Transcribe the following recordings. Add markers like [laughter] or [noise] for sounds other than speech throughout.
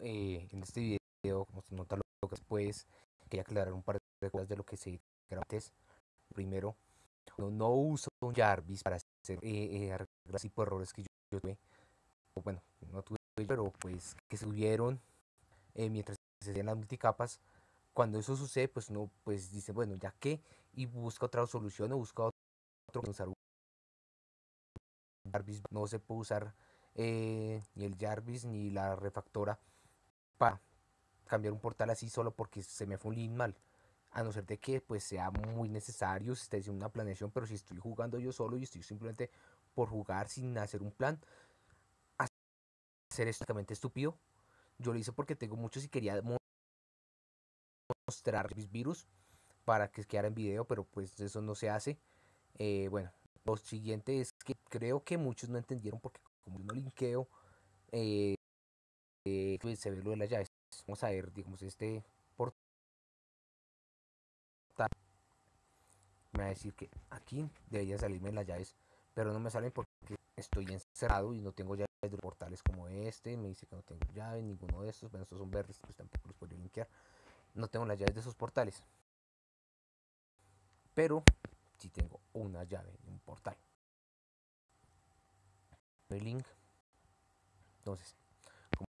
eh, en este video, como se nota lo que después, quería aclarar un par de cosas de lo que se grabó antes. Primero, no, no uso un Jarvis para hacer eh, eh, arreglar tipo de errores que yo, tuve. bueno, no tuve, pero pues que se tuvieron eh, mientras se hacían las multicapas. Cuando eso sucede, pues uno pues dice, bueno, ya que, y busca otra solución o busca otro Jarvis. No se puede usar eh, ni el Jarvis ni la refactora para cambiar un portal así solo porque se me fue un link mal a no ser de que pues sea muy necesario si esté haciendo una planeación, pero si estoy jugando yo solo y estoy simplemente por jugar sin hacer un plan, hacer exactamente estúpido. Yo lo hice porque tengo muchos y quería mostrar mis virus para que quedara en video, pero pues eso no se hace. Eh, bueno, lo siguiente es que creo que muchos no entendieron porque como yo no linkeo, eh, eh, pues se ve lo de las llaves. Vamos a ver, digamos, este me va a decir que aquí debería salirme las llaves, pero no me salen porque estoy encerrado y no tengo llaves de portales como este, me dice que no tengo llaves, ninguno de estos, bueno, estos son verdes, pues tampoco los podría linkear, no tengo las llaves de esos portales, pero sí tengo una llave de un portal. El link, entonces,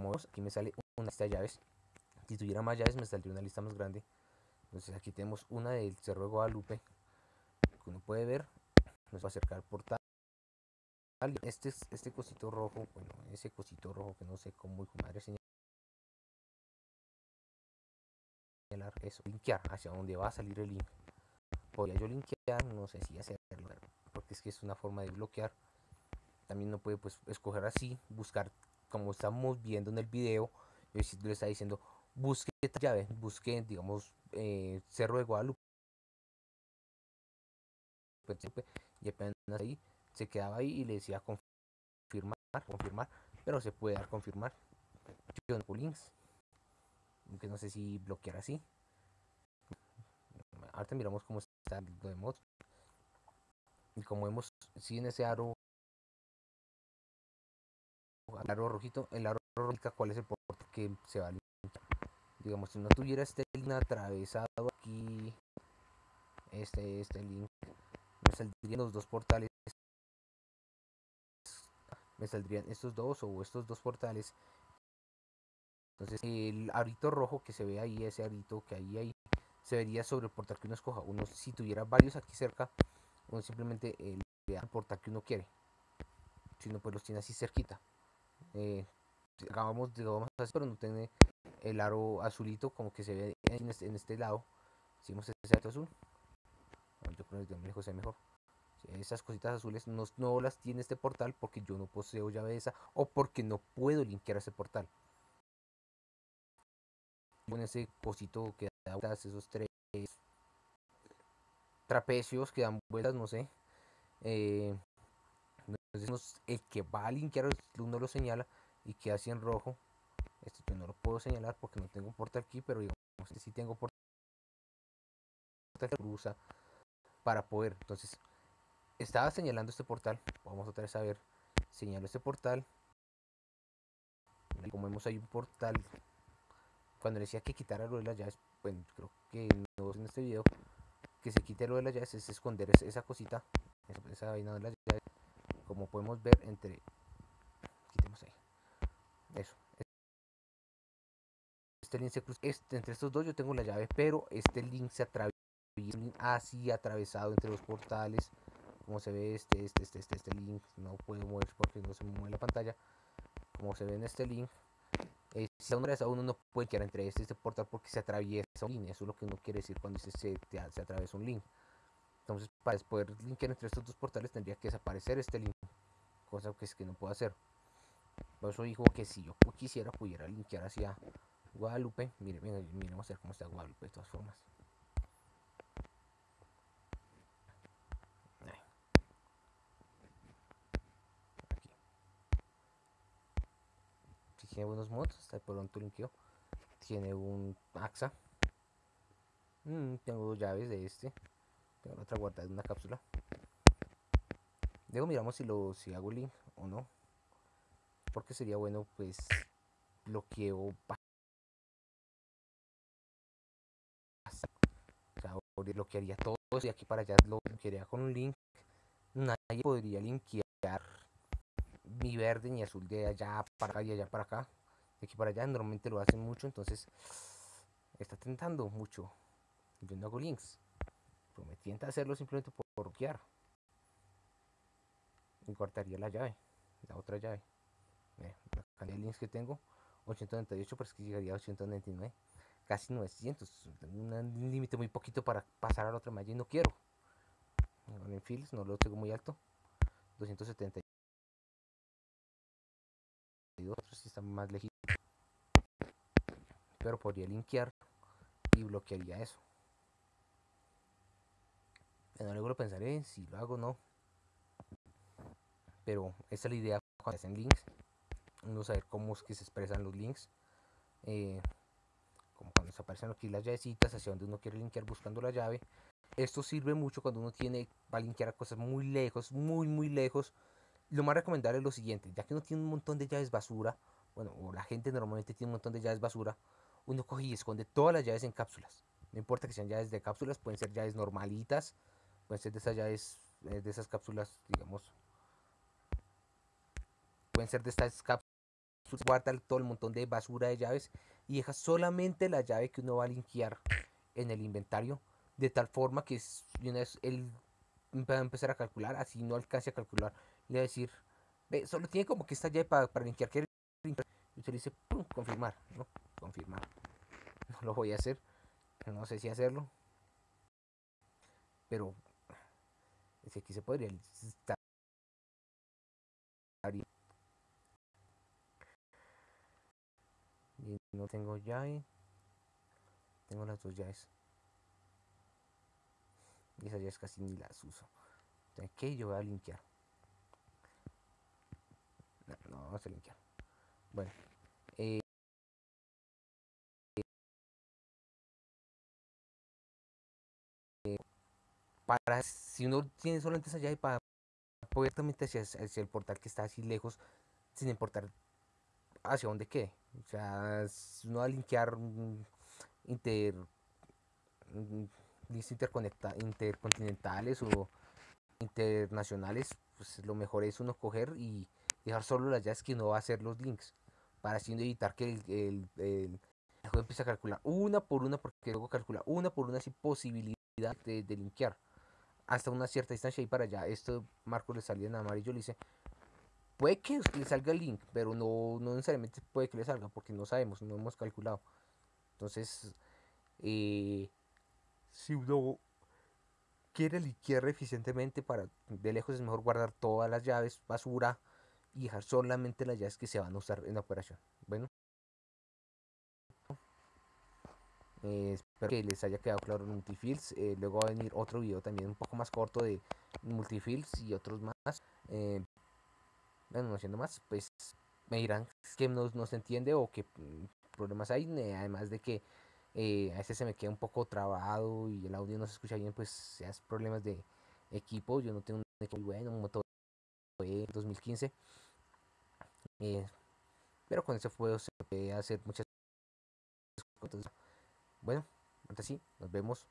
como vemos, aquí me sale una lista de llaves, si tuviera más llaves me saldría una lista más grande, entonces aquí tenemos una del Cerro de Guadalupe, que puede ver, nos va a acercar al portal. Este, este cosito rojo, bueno, ese cosito rojo que no sé cómo hijo madre señalar eso, linkear hacia donde va a salir el link. Podría yo linkear, no sé si hacerlo, porque es que es una forma de bloquear. También no puede pues escoger así, buscar como estamos viendo en el video. Le está diciendo, busque esta llave, busque, digamos, eh, Cerro de Guadalupe y apenas ahí se quedaba ahí y le decía confirmar, confirmar, pero se puede dar confirmar. No links, aunque no sé si bloquear así. Ahorita miramos cómo está lo de mod. Y como vemos, si en ese aro, el aro rojito, el aro rojo cuál es el portal que se va a Digamos, si no tuviera este link atravesado aquí, este, este link me saldrían los dos portales. Me saldrían estos dos o estos dos portales. Entonces el arito rojo que se ve ahí ese arito que ahí ahí se vería sobre el portal que uno escoja. Uno si tuviera varios aquí cerca uno simplemente eh, le da el portal que uno quiere. Si no pues los tiene así cerquita eh, acabamos de así pero no tiene el aro azulito como que se ve en este, en este lado hicimos ese aro azul yo creo que lejos sea mejor. Esas cositas azules no, no, las tiene este portal porque yo no poseo llave esa o porque no puedo linkear ese portal. Con ese cosito que da vueltas, esos tres trapecios que dan vueltas, no sé. Eh, entonces el que va a linkear uno lo señala y queda así en rojo. Este yo no lo puedo señalar porque no tengo portal aquí, pero digamos que si tengo portal cruza para poder. Entonces, estaba señalando este portal. Vamos otra vez a ver. Señalo este portal. Como vemos hay un portal. Cuando decía que quitara lo de las llaves, bueno, creo que no en este video. Que se quite lo de las llaves es esconder esa cosita. Esa, vaina de las llaves. Como podemos ver entre... Quitemos ahí. Eso. Este link se cruza. Este, entre estos dos yo tengo la llave, pero este link se atraviesa así atravesado entre los portales como se ve este este este este, este link no puedo mover porque no se me mueve la pantalla como se ve en este link eh, si uno, uno no puede quedar entre este este portal porque se atraviesa un link eso es lo que uno quiere decir cuando se, se, se atraviesa un link entonces para poder linkear entre estos dos portales tendría que desaparecer este link cosa que es que no puedo hacer por eso dijo que si yo quisiera pudiera linkear hacia Guadalupe miren, miren, miren vamos a ver cómo está Guadalupe de todas formas tiene buenos mods, por un linkeo. Tiene un AXA. Mm, tengo dos llaves de este. Tengo otra guardada en una cápsula. Luego miramos si lo si hago link o no. Porque sería bueno pues bloqueo o sea, bloquearía todo y aquí para allá lo bloquearía con un link nadie podría linkear ni verde ni azul de allá para acá y allá para acá de aquí para allá normalmente lo hacen mucho entonces está tentando mucho yo no hago links prometí hacerlo simplemente por bloquear. Y cortaría la llave la otra llave. Eh, la cantidad de links que tengo 898 pero es que llegaría a 899 casi 900 un límite muy poquito para pasar a la otra malla y no quiero. En fields no lo tengo muy alto. 272 si está más lejos pero podría linkear y bloquearía eso no luego lo pensaré si lo hago o no. Pero esa es la idea cuando hacen links uno saber cómo es que se expresan los links eh, como cuando se aparecen aquí las llavecitas hacia donde uno quiere linkear buscando la llave. Esto sirve mucho cuando uno tiene va a linkear a cosas muy lejos muy muy lejos. Lo más recomendable es lo siguiente ya que uno tiene un montón de llaves basura bueno o la gente normalmente tiene un montón de llaves basura uno coge y esconde todas las llaves en cápsulas. No importa que sean llaves de cápsulas pueden ser llaves normalitas de esas llaves eh, de esas cápsulas digamos. Pueden ser de estas cápsulas guarda todo el montón de basura de llaves y deja solamente la llave que uno va a linkear en el inventario de tal forma que una vez él va a empezar a calcular así no alcance a calcular le va a decir ve solo tiene como que esta llave para, para linkear que y usted le dice confirmar no confirmar. [laughs] No lo voy a hacer no sé si hacerlo. Pero es que aquí se podría estar y no tengo llave tengo las dos llaves y esas llaves casi ni las uso ok yo voy a linkear no, no vamos a bueno para si uno tiene solamente esa llave para poder también hacia, hacia el portal que está así lejos sin importar hacia dónde quede. O sea, si uno va a linkear inter, interconecta, intercontinentales o internacionales, pues lo mejor es uno coger y dejar solo las llaves que uno va a hacer los links para así evitar que el, el, el, juego empiece a calcular una por una porque luego calcula una por una sin posibilidad de, de linkear hasta una cierta distancia y para allá esto Marco le salía en amarillo le dice puede que le salga el link, pero no, no necesariamente puede que le salga porque no sabemos, no hemos calculado. Entonces, eh, si uno quiere liquear eficientemente para de lejos es mejor guardar todas las llaves basura y dejar solamente las llaves que se van a usar en la operación. Bueno. Eh, espero que les haya quedado claro multifields. Eh, luego va a venir otro video también un poco más corto de multifields y otros más. Eh, bueno, no haciendo más, pues me dirán que no, no se entiende o qué problemas hay, además de que a veces se me queda un poco trabado y el audio no se escucha bien, pues seas problemas de equipo, yo no tengo un equipo muy bueno, un motor de 2015, eh, pero con se puede hacer muchas cosas. Bueno, antes sí, nos vemos.